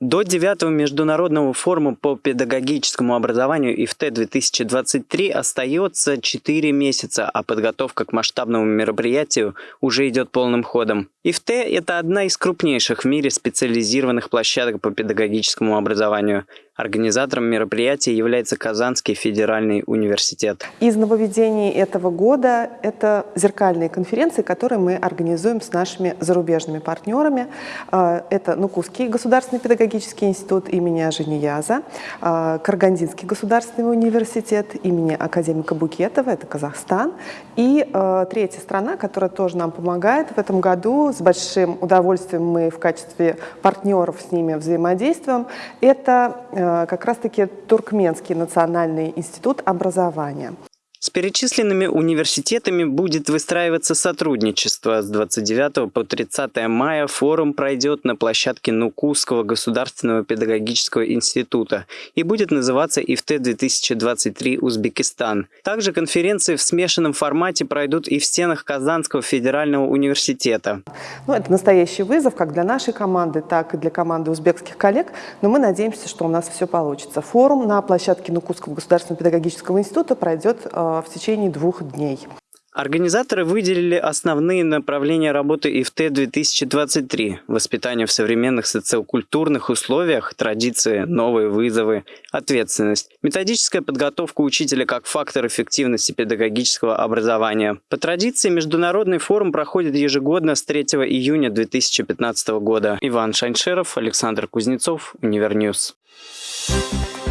До 9 Международного форума по педагогическому образованию ИФТ-2023 остается 4 месяца, а подготовка к масштабному мероприятию уже идет полным ходом. ИФТ – это одна из крупнейших в мире специализированных площадок по педагогическому образованию. Организатором мероприятия является Казанский федеральный университет. Из нововведений этого года это зеркальные конференции, которые мы организуем с нашими зарубежными партнерами. А, это Нукусский государственный педагогический институт имени Ажинияза, Каргандинский государственный университет имени академика Букетова, это Казахстан. И а, третья страна, которая тоже нам помогает в этом году, с большим удовольствием мы в качестве партнеров с ними взаимодействуем, это Э, как раз-таки Туркменский национальный институт образования. Перечисленными университетами будет выстраиваться сотрудничество. С 29 по 30 мая форум пройдет на площадке Нукусского государственного педагогического института и будет называться ИФТ-2023 Узбекистан. Также конференции в смешанном формате пройдут и в стенах Казанского федерального университета. Ну, это настоящий вызов как для нашей команды, так и для команды узбекских коллег, но мы надеемся, что у нас все получится. Форум на площадке Нукусского государственного педагогического института пройдет э, в течение двух дней. Организаторы выделили основные направления работы ИФТ-2023 – воспитание в современных социокультурных условиях, традиции, новые вызовы, ответственность, методическая подготовка учителя как фактор эффективности педагогического образования. По традиции, Международный форум проходит ежегодно с 3 июня 2015 года. Иван Шаншеров, Александр Кузнецов, Univer News. Thank